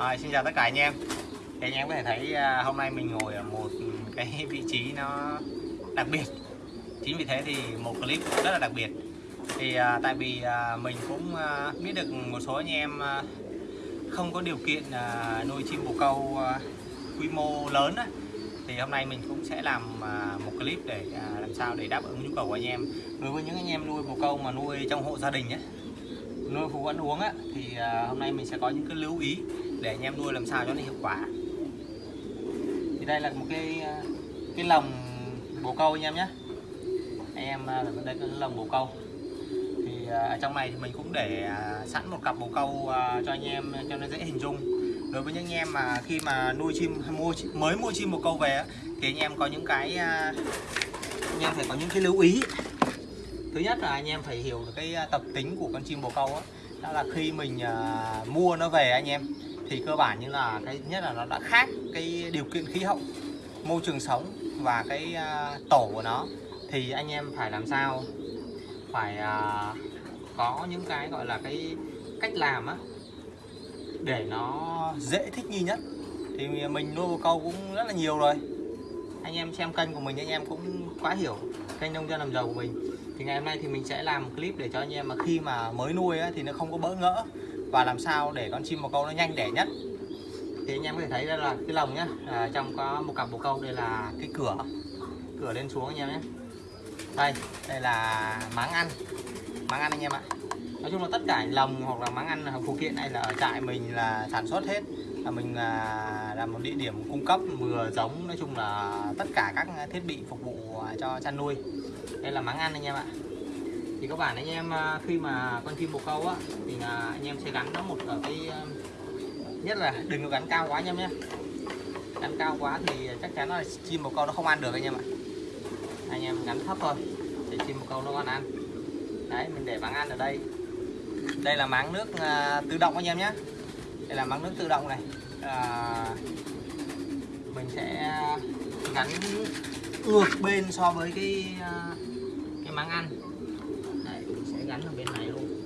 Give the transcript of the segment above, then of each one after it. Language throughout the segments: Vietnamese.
À, xin chào tất cả anh em. Thì anh em có thể thấy à, hôm nay mình ngồi ở một cái vị trí nó đặc biệt. Chính vì thế thì một clip rất là đặc biệt. Thì à, tại vì à, mình cũng à, biết được một số anh em à, không có điều kiện à, nuôi chim bồ câu à, quy mô lớn á thì hôm nay mình cũng sẽ làm à, một clip để à, làm sao để đáp ứng nhu cầu của anh em. Đối với những anh em nuôi bồ câu mà nuôi trong hộ gia đình á nuôi phục ăn uống á thì à, hôm nay mình sẽ có những cái lưu ý để anh em nuôi làm sao cho nó hiệu quả. Thì đây là một cái cái lồng bồ câu anh em nhé. Anh em à, đây là lồng bồ câu. Thì à, ở trong này thì mình cũng để à, sẵn một cặp bồ câu à, cho anh em cho nó dễ hình dung. Đối với những anh em mà khi mà nuôi chim mua mới mua chim bồ câu về thì anh em có những cái anh em phải có những cái lưu ý. Thứ nhất là anh em phải hiểu được cái tập tính của con chim bồ câu đó. đó là khi mình mua nó về anh em thì cơ bản như là cái nhất là nó đã khác cái điều kiện khí hậu môi trường sống và cái à, tổ của nó. Thì anh em phải làm sao? Phải à, có những cái gọi là cái cách làm á để nó dễ thích nghi nhất. Thì mình nuôi bồ câu cũng rất là nhiều rồi. Anh em xem kênh của mình anh em cũng quá hiểu kênh nông dân làm giàu của mình. Thì ngày hôm nay thì mình sẽ làm một clip để cho anh em mà khi mà mới nuôi á, thì nó không có bỡ ngỡ và làm sao để con chim bồ câu nó nhanh đẻ nhất? Thì anh em có thể thấy đây là cái lồng nhá. À, trong có một cặp bồ câu đây là cái cửa. Cửa lên xuống anh em nhé. Đây đây là máng ăn. Máng ăn anh em ạ. Nói chung là tất cả lồng hoặc là máng ăn hoặc phụ kiện này là ở trại mình là sản xuất hết. Là mình là, là một địa điểm cung cấp vừa giống nói chung là tất cả các thiết bị phục vụ à, cho chăn nuôi. Đây là máng ăn anh em ạ thì các bạn anh em à, khi mà con chim bồ câu á thì là anh em sẽ gắn nó một ở cái à, nhất là đừng có gắn cao quá anh em nhé. Gắn cao quá thì chắc chắn là chim bồ câu nó không ăn được anh em ạ. Anh em gắn thấp thôi để chim bồ câu nó còn ăn. Đấy mình để máng ăn ở đây. Đây là máng nước à, tự động anh em nhé. Đây là máng nước tự động này. À, mình sẽ gắn ngược bên so với cái à, cái máng ăn Đấy, mình sẽ gắn ở bên này luôn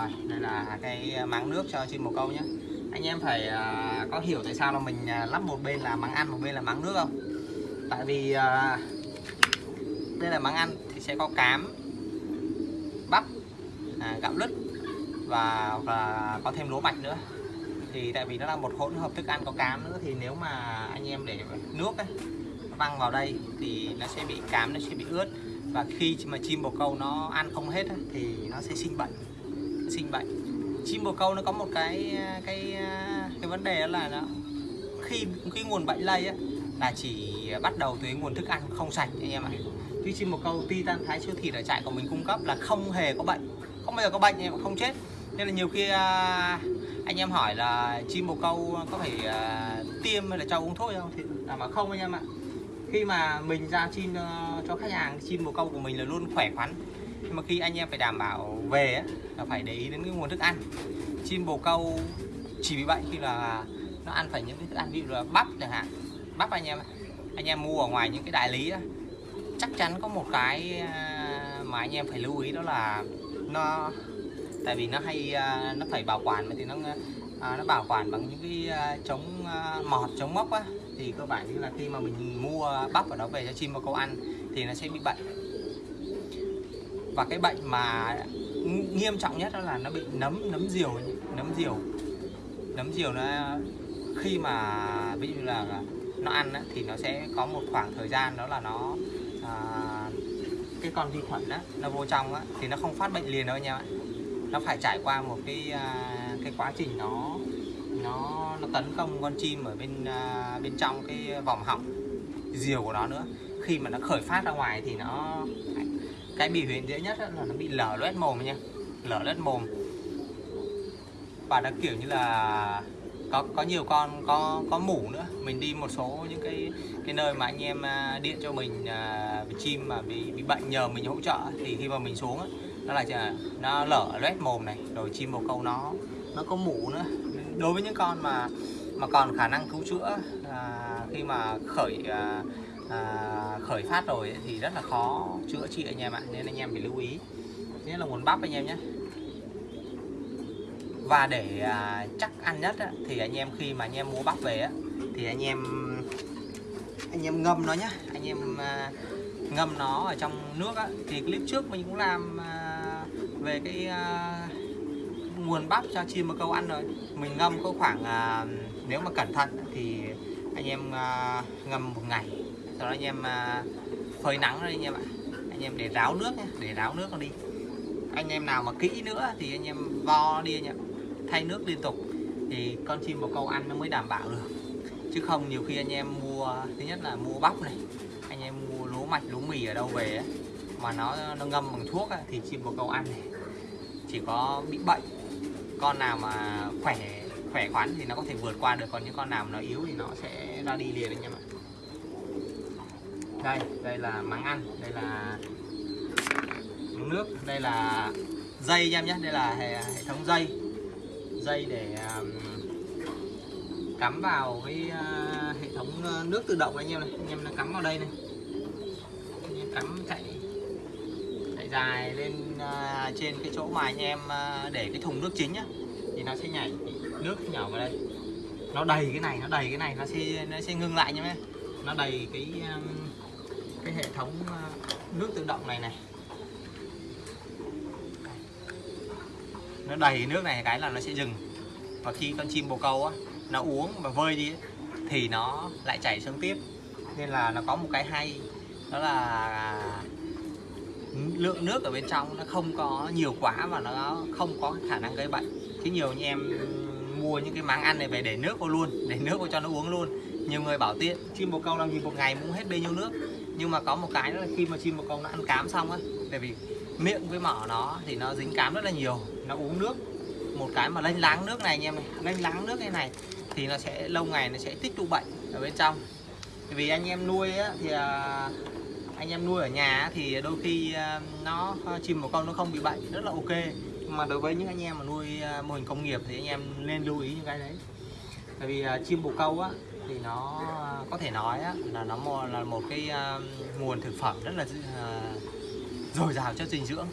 rồi đây là cái ờ, máng nước cho chim bồ câu nhé. Anh em phải à, có hiểu tại sao là mình à, lắp một bên là máng ăn một bên là máng nước không? Tại vì à, đây là máng ăn thì sẽ có cám bắp à, gạo lứt và và có thêm lúa mạch nữa. Thì tại vì nó là một hỗn hợp thức ăn có cám nữa thì nếu mà anh em để nước ấy, văng vào đây thì nó sẽ bị cám nó sẽ bị ướt. Và khi mà chim bồ câu nó ăn không hết ấy, thì nó sẽ sinh bệnh sinh bệnh chim bồ câu nó có một cái cái cái vấn đề đó là nó, khi cái nguồn bệnh lây á, là chỉ bắt đầu từ nguồn thức ăn không sạch anh em ạ. Chứ chim bồ câu, titan, thái siêu thịt ở trại của mình cung cấp là không hề có bệnh, không bao giờ có bệnh anh em không chết. Nên là nhiều khi à, anh em hỏi là chim bồ câu có phải à, tiêm hay là cho uống thuốc không thì là mà không anh em ạ. Khi mà mình ra chim ờ, cho khách hàng, chim bồ câu của mình là luôn khỏe khoắn nhưng mà khi anh em phải đảm bảo về á, là phải để ý đến cái nguồn thức ăn. Chim bồ câu chỉ bị bệnh khi là nó ăn phải những cái thức ăn ví dụ là bắp chẳng hạn. Bắp anh em anh em mua ở ngoài những cái đại lý á, chắc chắn có một cái à, mà anh em phải lưu ý đó là nó tại vì nó hay à, nó phải bảo quản thì nó à, nó bảo quản bằng những cái chống mọt chống mốc á. Thì cơ bản như là khi mà mình mua bắp ở đó về cho chim bồ câu ăn thì nó sẽ bị bệnh và cái bệnh mà nghiêm trọng nhất đó là nó bị nấm nấm diều nấm diều. Nấm diều nó khi mà ví dụ là nó ăn á, thì nó sẽ có một khoảng thời gian đó là nó à, cái con vi khuẩn á nó vô trong á thì nó không phát bệnh liền đâu nha bạn nó phải trải qua một cái à, cái quá trình nó nó nó tấn công con chim ở bên à, bên trong cái vòng họng diều của nó nữa. Khi mà nó khởi phát ra ngoài thì nó cái biểu hiện dễ nhất là nó bị lở loét mồm nha. Lở loét mồm. Và nó kiểu như là có có nhiều con có có mủ nữa. Mình đi một số những cái cái nơi mà anh em à, điện cho mình à, chim mà bị bị bệnh nhờ mình hỗ trợ thì khi mà mình xuống ấy nó là nó lở loét mồm này rồi chim bồ câu nó nó có mủ nữa. Đối với những con mà mà còn khả năng cứu chữa à, khi mà khởi à, à, khởi phát rồi ấy, thì rất là khó chữa trị anh em ạ nên anh em phải lưu ý. Nhất là nguồn bắp anh em nhé. Và để à, chắc ăn nhất á, thì anh em khi mà anh em mua bắp về á, thì anh em anh em ngâm nó nhá anh em à, ngâm nó ở trong nước á, thì clip trước mình cũng làm à, về cái à, nguồn bắp cho chim bồ câu ăn rồi. Mình ngâm có khoảng à, nếu mà cẩn thận thì anh em à, ngâm một ngày sau đó anh em à, phơi nắng đây anh em ạ. Anh em để ráo nước nhé để ráo nước nó đi. Anh em nào mà kỹ nữa thì anh em vo đi anh em thay nước liên tục thì con chim bồ câu ăn nó mới đảm bảo được. Chứ không nhiều khi anh em mua thứ nhất là mua bắp này anh em mua lúa mạch lúa mì ở đâu về ấy, mà nó nó ngâm bằng thuốc ấy, thì chim bồ câu ăn này chỉ có bị bệnh. Con nào mà khỏe khỏe khoắn thì nó có thể vượt qua được còn những con nào mà nó yếu thì nó sẽ ra đi liền anh em ạ đây đây là mắng ăn đây là mắng nước đây là dây anh em nhé đây là hệ, hệ thống dây. Dây để um, cắm vào cái uh, hệ thống ờ, nước tự động anh em này. Anh em nó cắm vào đây này. Anh em cắm chạy chạy dài lên uh, trên cái chỗ mà anh em uh, để cái thùng nước chính nhá thì nó sẽ nhảy nước nhỏ vào đây. Nó đầy cái này nó đầy cái này nó sẽ nó sẽ ngưng lại nhá nó đầy cái um, cái hệ thống ờ, nước tự động này này. Nó đầy nước này cái là nó sẽ dừng. Và khi con chim bồ câu á, nó uống và vơi đi thì nó lại chảy xuống tiếp. Nên là nó có một cái hay, đó là lượng nước ở bên trong nó không có nhiều quá và nó không có khả năng gây bệnh. Chứ nhiều như em mua những cái máng ăn này về để nước vô luôn, để nước vô cho nó uống luôn. Nhiều người bảo tiện, chim bồ câu làm gì một ngày muốn hết bê nhiêu nước? Nhưng mà có một cái là khi mà chim bồ câu nó ăn cám xong á tại vì miệng với mỏ nó thì nó dính cám rất là nhiều nó uống nước. Một cái mà lênh láng nước này anh em này lênh láng nước cái này thì nó sẽ lâu ngày nó sẽ tích tụ bệnh ở bên trong. Vì anh em nuôi á, thì à, anh em nuôi ở nhà thì đôi khi à, nó à, chim bồ câu nó không bị bệnh rất là ok. Nhưng mà đối với những anh em mà nuôi mô hình công nghiệp thì anh em nên lưu ý những cái đấy. Tại vì chim bồ câu á thì nó có thể nói á, là nó là một cái ờ, nguồn thực phẩm rất là ờ, dồi dào chất dinh dưỡng.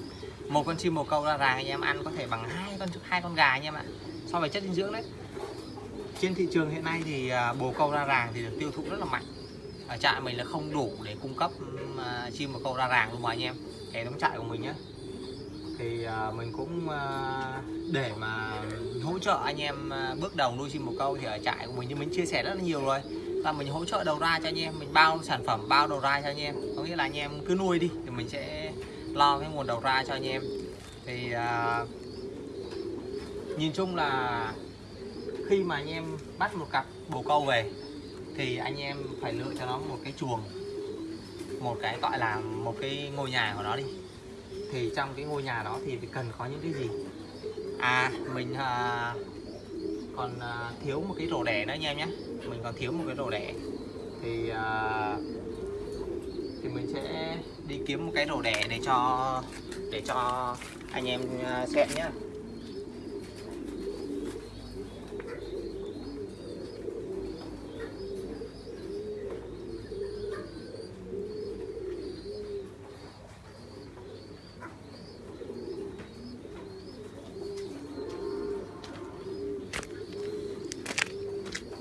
Một con chim bồ câu ra ràng anh em ăn có thể bằng hai con hai con gà anh em ạ so với chất dinh dưỡng đấy. Trên thị trường hiện nay thì ờ, bồ câu ra ràng thì được tiêu thụ rất là mạnh. Ở trại mình là không đủ để cung cấp chim bồ câu ra ràng luôn mà anh em. Hệ thống trại của mình nhé thì à, mình cũng à, để mà hỗ trợ anh em à, bước đầu nuôi chim bồ câu thì ở trại của mình như mình chia sẻ rất là nhiều rồi. Là mình hỗ trợ đầu ra cho anh em mình bao sản phẩm bao đầu ra cho anh em. Có nghĩa là anh em cứ nuôi đi thì mình sẽ lo cái nguồn đầu ra cho anh em. Thì uh, nhìn chung là khi mà anh em bắt một cặp bồ câu về thì anh em phải lựa cho nó một cái chuồng một cái gọi là một cái ngôi nhà của nó đi thì trong cái ngôi nhà đó thì cần có những cái gì? À mình à, còn à, thiếu một cái rổ đẻ nữa anh em nhé. Mình còn thiếu một cái rổ đẻ. Thì à, thì mình sẽ đi kiếm một cái rổ đẻ để cho để cho anh em à, xem nhé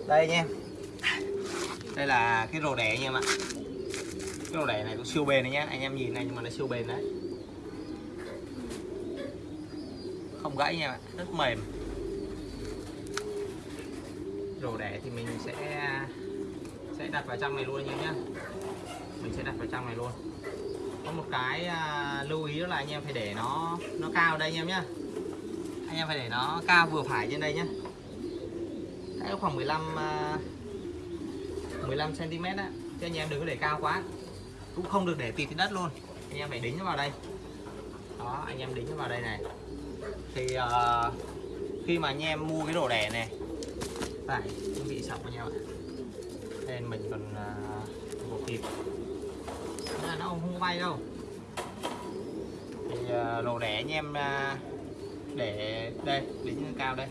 đây nha. Đây là cái rổ đẻ nha em ạ. Cái rổ đẻ này cũng siêu bền đấy nhá anh em nhìn này nhưng mà nó siêu bền đấy. Không gãy nha bạn rất mềm. Rổ đẻ thì mình sẽ sẽ đặt vào trong này luôn anh em nhá. Mình sẽ đặt vào trong này luôn. Có một cái à, lưu ý đó là anh em phải để nó nó cao đây anh em nhá. Anh em phải để nó cao vừa phải trên đây nhá. Đấy, khoảng 15 15 cm á. Chứ anh em đừng có để cao quá. Cũng không được để tịt trên đất luôn. Anh em phải đính nó vào đây. Đó anh em đính nó vào đây này. Thì uh, khi mà anh em mua cái đồ đẻ này phải chuẩn bị sọc với nhau. Nên mình còn à, uh, một kịp. Là nó không có bay đâu. Thì uh, đồ đẻ anh em uh, để đây đính cao đây.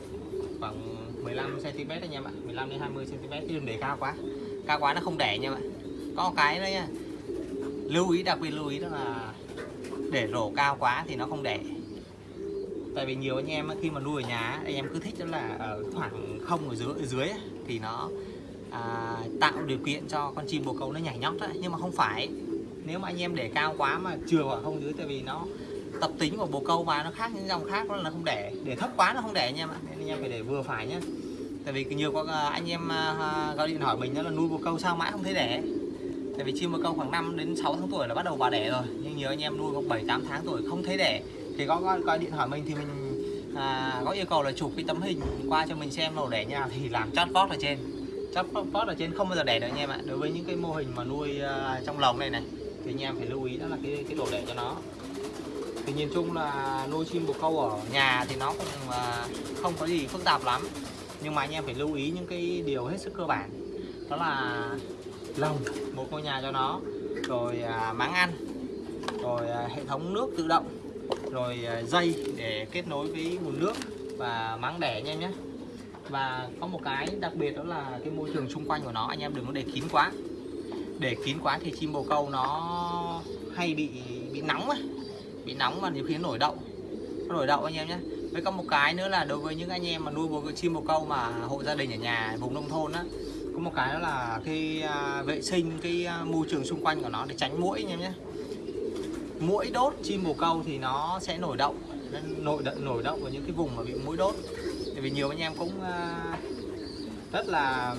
15 cm anh em ạ 15 đến 20 cm chứ đừng để cao quá. Cao quá nó không đẻ nha bạn. Có một cái nữa nha. Lưu ý đặc biệt lưu ý đó là để rổ cao quá thì nó không đẻ. Tại vì nhiều anh em khi mà nuôi ở nhà anh em cứ thích đó là ở khoảng không ở dưới ở dưới thì nó à, tạo điều kiện cho con chim bồ câu nó nhảy nhót đó. nhưng mà không phải. Nếu mà anh em để cao quá mà chừa khoảng không dưới tại vì nó tập tính của bồ câu mà nó khác những dòng khác đó là không để. Để thấp quá nó không để anh em ạ nên anh em phải để vừa phải nhé tại vì nhiều có à, anh em à, gọi điện hỏi mình đó là nuôi bồ câu sao mãi không thấy đẻ tại vì chim bồ câu khoảng 5 đến 6 tháng tuổi là bắt đầu vào đẻ rồi. Nhưng nhiều anh em nuôi có 7 8 tháng tuổi không thấy đẻ thì có gọi, gọi điện hỏi mình thì mình à, có yêu cầu là chụp cái tấm hình qua cho mình xem màu đẻ như nào thì làm chót vót ở trên. Chót vót ở trên không bao giờ đẻ được anh em ạ. Đối với những cái mô hình mà nuôi uh, trong lồng này này thì anh em phải lưu ý đó là cái cái độ đẻ cho nó thì nhìn chung là nuôi chim bồ câu ở nhà thì nó cũng à, không có gì phức tạp lắm. Nhưng mà anh em phải lưu ý những cái điều hết sức cơ bản. Đó là lồng, một ngôi nhà cho nó, rồi à, máng ăn, rồi à, hệ thống nước tự động, rồi dây để kết nối với nguồn nước và máng đẻ anh em nhé. Và có một cái đặc biệt đó là cái môi trường xung quanh của nó, anh em đừng có để kín quá. Để kín quá thì chim bồ câu nó hay bị bị nóng ấy bị nóng và nhiều khi nó nổi đậu. Nó nổi đậu anh em nhé. Với có một cái nữa là đối với những anh em mà nuôi bồ chim bồ câu mà hộ gia đình ở nhà vùng nông thôn á có một cái đó là cái à, vệ sinh cái à, môi trường xung quanh của nó để tránh mũi anh em nhé. Mũi đốt chim bồ câu thì nó sẽ nổi đậu nổi đậu nổi đậu ở những cái vùng mà bị mũi đốt. Tại vì nhiều anh em cũng à, rất là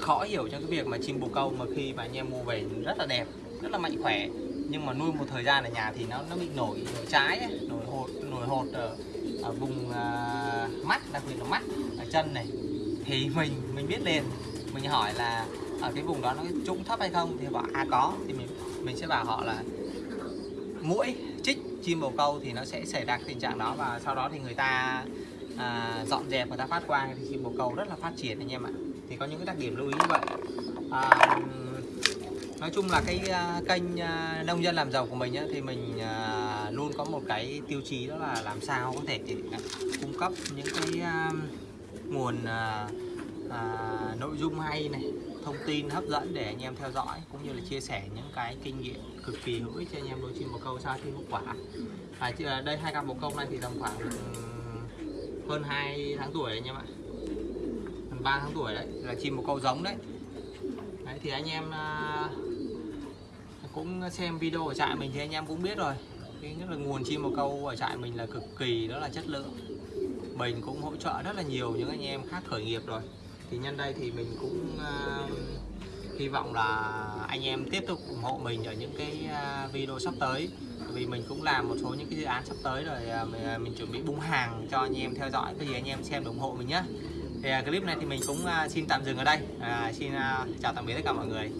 khó hiểu trong cái việc mà chim bồ câu mà khi mà anh em mua về rất là đẹp rất là mạnh khỏe nhưng mà nuôi một thời gian ở nhà thì nó nó bị nổi nổi trái ấy, nổi hột nổi hột ở, ở vùng uh, mắt đặc biệt là mắt ở chân này. Thì mình mình biết liền. Mình hỏi là ở cái vùng đó nó trũng thấp hay không thì bảo à có. Thì mình mình sẽ bảo họ là mũi chích chim bồ câu thì nó sẽ xảy ra tình trạng đó. Và sau đó thì người ta à, dọn dẹp người ta phát quang thì chim bồ câu rất là phát triển anh em ạ. Thì có những cái đặc điểm lưu ý như vậy. À, nói chung là cái uh, kênh uh, nông dân làm giàu của mình á, thì mình uh, luôn có một cái tiêu chí đó là làm sao có thể cung cấp những cái uh, nguồn uh, uh, nội dung hay này thông tin hấp dẫn để anh em theo dõi cũng như là chia sẻ những cái kinh nghiệm cực kỳ hữu ích cho anh em nuôi chim bồ câu sao chim hiệu quả. À, đây hai cặp bồ câu này thì tầm khoảng ừ, hơn 2 tháng tuổi anh em ạ. Gần 3 tháng tuổi đấy là chim bồ câu giống đấy, đấy thì anh em uh, cũng xem video ở trại mình thì anh em cũng biết rồi. Cái nhất là nguồn chim bồ câu ở trại mình là cực kỳ đó là chất lượng. Mình cũng hỗ trợ rất là nhiều những anh em khác khởi nghiệp rồi. Thì nhân đây thì mình cũng uh, hy vọng là anh em tiếp tục ủng hộ mình ở những cái à, video sắp tới. Vì mình cũng làm một số những cái dự án sắp tới rồi à, mình, à, mình chuẩn bị bung hàng cho anh em theo dõi cái gì anh em xem ủng hộ mình nhé thì clip này thì mình cũng xin tạm dừng ở đây. À, xin chào tạm biệt tất cả mọi người.